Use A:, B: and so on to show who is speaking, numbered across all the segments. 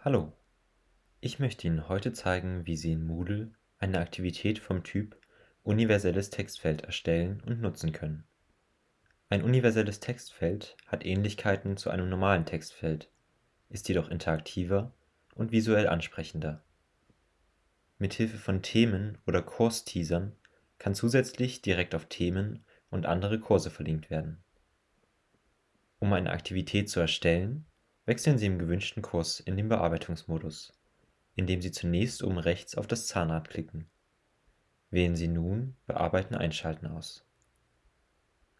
A: Hallo, ich möchte Ihnen heute zeigen, wie Sie in Moodle eine Aktivität vom Typ Universelles Textfeld erstellen und nutzen können. Ein universelles Textfeld hat Ähnlichkeiten zu einem normalen Textfeld, ist jedoch interaktiver und visuell ansprechender. Mithilfe von Themen oder Kursteasern kann zusätzlich direkt auf Themen und andere Kurse verlinkt werden. Um eine Aktivität zu erstellen, wechseln Sie im gewünschten Kurs in den Bearbeitungsmodus, indem Sie zunächst oben rechts auf das Zahnrad klicken. Wählen Sie nun Bearbeiten einschalten aus.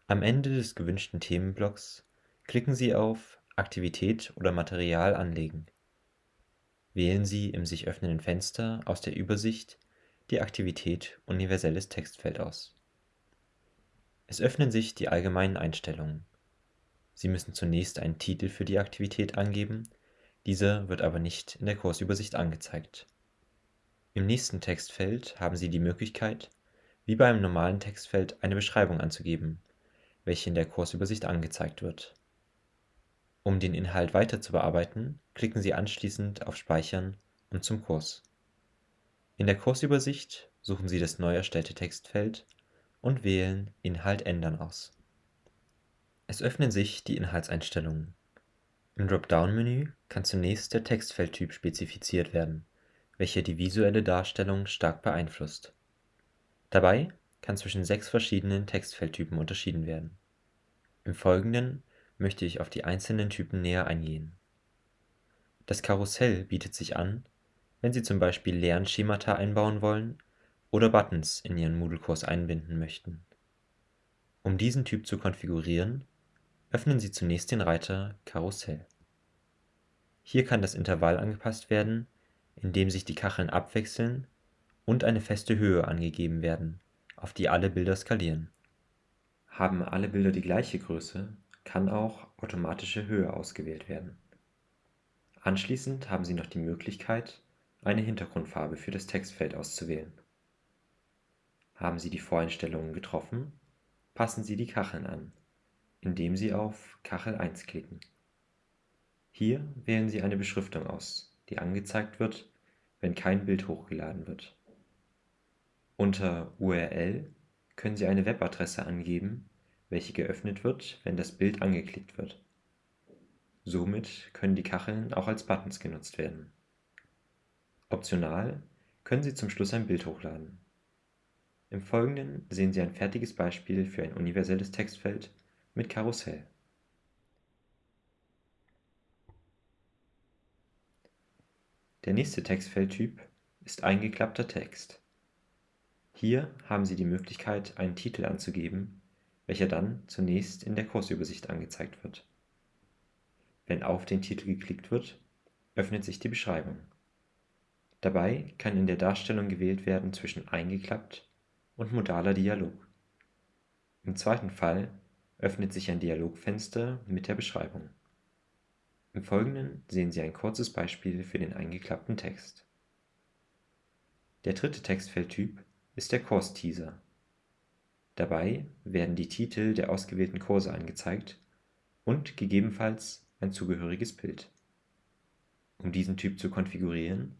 A: Am Ende des gewünschten Themenblocks klicken Sie auf Aktivität oder Material anlegen. Wählen Sie im sich öffnenden Fenster aus der Übersicht die Aktivität Universelles Textfeld aus. Es öffnen sich die allgemeinen Einstellungen Sie müssen zunächst einen Titel für die Aktivität angeben, dieser wird aber nicht in der Kursübersicht angezeigt. Im nächsten Textfeld haben Sie die Möglichkeit, wie bei einem normalen Textfeld eine Beschreibung anzugeben, welche in der Kursübersicht angezeigt wird. Um den Inhalt weiter zu bearbeiten, klicken Sie anschließend auf Speichern und zum Kurs. In der Kursübersicht suchen Sie das neu erstellte Textfeld und wählen Inhalt ändern aus es öffnen sich die Inhaltseinstellungen. Im Dropdown-Menü kann zunächst der Textfeldtyp spezifiziert werden, welcher die visuelle Darstellung stark beeinflusst. Dabei kann zwischen sechs verschiedenen Textfeldtypen unterschieden werden. Im Folgenden möchte ich auf die einzelnen Typen näher eingehen. Das Karussell bietet sich an, wenn Sie zum Beispiel Lernschemata einbauen wollen oder Buttons in Ihren Moodle-Kurs einbinden möchten. Um diesen Typ zu konfigurieren, Öffnen Sie zunächst den Reiter Karussell. Hier kann das Intervall angepasst werden, indem sich die Kacheln abwechseln und eine feste Höhe angegeben werden, auf die alle Bilder skalieren. Haben alle Bilder die gleiche Größe, kann auch automatische Höhe ausgewählt werden. Anschließend haben Sie noch die Möglichkeit, eine Hintergrundfarbe für das Textfeld auszuwählen. Haben Sie die Voreinstellungen getroffen, passen Sie die Kacheln an indem Sie auf Kachel 1 klicken. Hier wählen Sie eine Beschriftung aus, die angezeigt wird, wenn kein Bild hochgeladen wird. Unter URL können Sie eine Webadresse angeben, welche geöffnet wird, wenn das Bild angeklickt wird. Somit können die Kacheln auch als Buttons genutzt werden. Optional können Sie zum Schluss ein Bild hochladen. Im Folgenden sehen Sie ein fertiges Beispiel für ein universelles Textfeld mit Karussell. Der nächste Textfeldtyp ist eingeklappter Text. Hier haben Sie die Möglichkeit, einen Titel anzugeben, welcher dann zunächst in der Kursübersicht angezeigt wird. Wenn auf den Titel geklickt wird, öffnet sich die Beschreibung. Dabei kann in der Darstellung gewählt werden zwischen eingeklappt und modaler Dialog. Im zweiten Fall öffnet sich ein Dialogfenster mit der Beschreibung. Im Folgenden sehen Sie ein kurzes Beispiel für den eingeklappten Text. Der dritte Textfeldtyp ist der Kursteaser. Dabei werden die Titel der ausgewählten Kurse angezeigt und gegebenenfalls ein zugehöriges Bild. Um diesen Typ zu konfigurieren,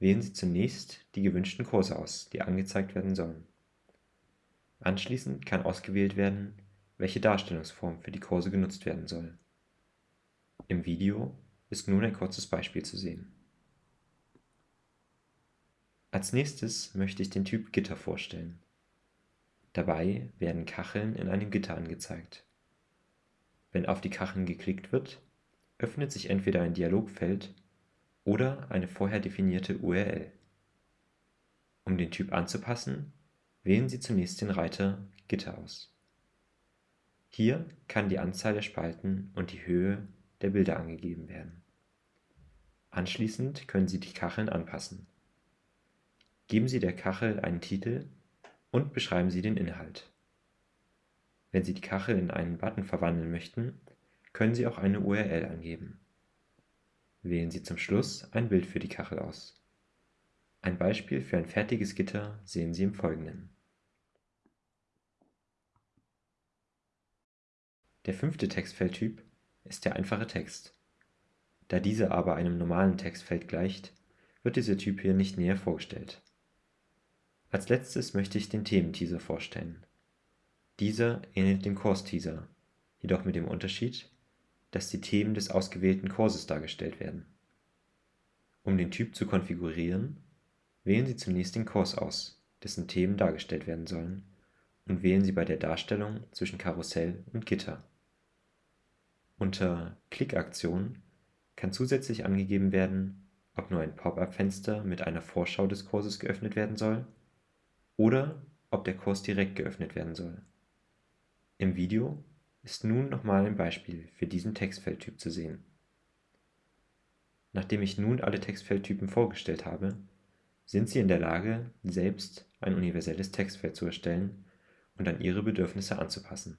A: wählen Sie zunächst die gewünschten Kurse aus, die angezeigt werden sollen. Anschließend kann ausgewählt werden welche Darstellungsform für die Kurse genutzt werden soll. Im Video ist nun ein kurzes Beispiel zu sehen. Als nächstes möchte ich den Typ Gitter vorstellen. Dabei werden Kacheln in einem Gitter angezeigt. Wenn auf die Kacheln geklickt wird, öffnet sich entweder ein Dialogfeld oder eine vorher definierte URL. Um den Typ anzupassen, wählen Sie zunächst den Reiter Gitter aus. Hier kann die Anzahl der Spalten und die Höhe der Bilder angegeben werden. Anschließend können Sie die Kacheln anpassen. Geben Sie der Kachel einen Titel und beschreiben Sie den Inhalt. Wenn Sie die Kachel in einen Button verwandeln möchten, können Sie auch eine URL angeben. Wählen Sie zum Schluss ein Bild für die Kachel aus. Ein Beispiel für ein fertiges Gitter sehen Sie im Folgenden Der fünfte Textfeldtyp ist der einfache Text. Da dieser aber einem normalen Textfeld gleicht, wird dieser Typ hier nicht näher vorgestellt. Als letztes möchte ich den Thementeaser vorstellen. Dieser ähnelt dem Course-Teaser, jedoch mit dem Unterschied, dass die Themen des ausgewählten Kurses dargestellt werden. Um den Typ zu konfigurieren, wählen Sie zunächst den Kurs aus, dessen Themen dargestellt werden sollen, und wählen Sie bei der Darstellung zwischen Karussell und Gitter. Unter Klickaktion kann zusätzlich angegeben werden, ob nur ein Pop-up-Fenster mit einer Vorschau des Kurses geöffnet werden soll oder ob der Kurs direkt geöffnet werden soll. Im Video ist nun nochmal ein Beispiel für diesen Textfeldtyp zu sehen. Nachdem ich nun alle Textfeldtypen vorgestellt habe, sind Sie in der Lage, selbst ein universelles Textfeld zu erstellen und an Ihre Bedürfnisse anzupassen